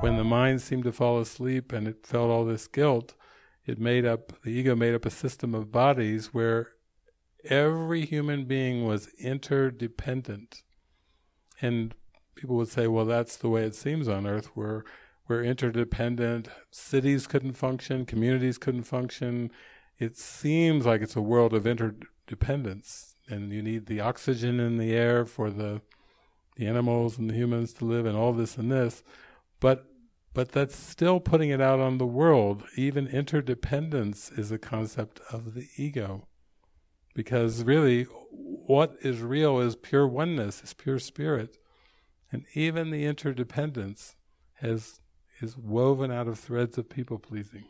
when the mind seemed to fall asleep and it felt all this guilt, it made up, the ego made up a system of bodies where every human being was interdependent. And people would say, well, that's the way it seems on earth, where we're interdependent, cities couldn't function, communities couldn't function. It seems like it's a world of interdependence, and you need the oxygen in the air for the the animals and the humans to live, and all this and this. But but that's still putting it out on the world. Even interdependence is a concept of the ego. Because really, what is real is pure oneness, is pure spirit. And even the interdependence has is woven out of threads of people pleasing.